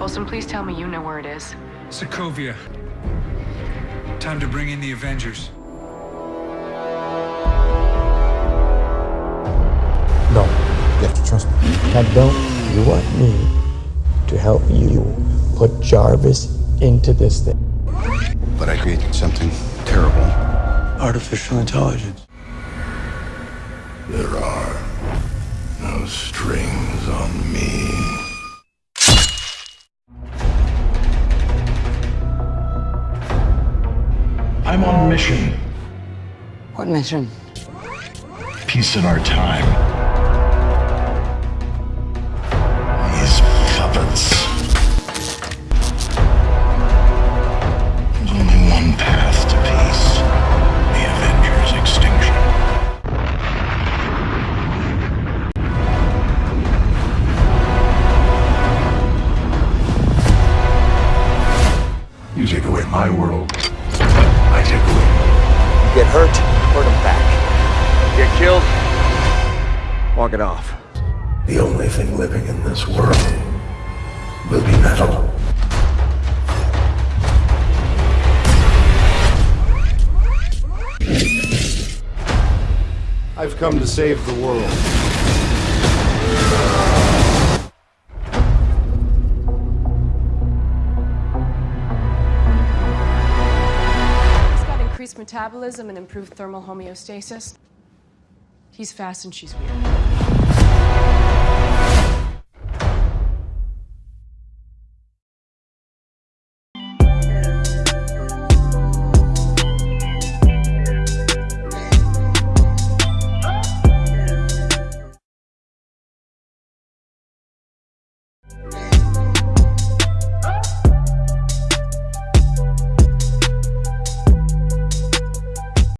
Coulson, please tell me you know where it is. Sokovia. Time to bring in the Avengers. No, you have to trust me. Now, don't you want me to help you put Jarvis into this thing? But I created something terrible. Artificial intelligence. There are no strings on me. I'm on mission. What mission? Peace in our time. These puppets. There's only one path to peace. The Avengers' extinction. You take away my world, I take away Get hurt, hurt them back. Get killed, walk it off. the only thing living in this world will be metal. I've come to save the world. Metabolism and improved thermal homeostasis. He's fast and she's weird.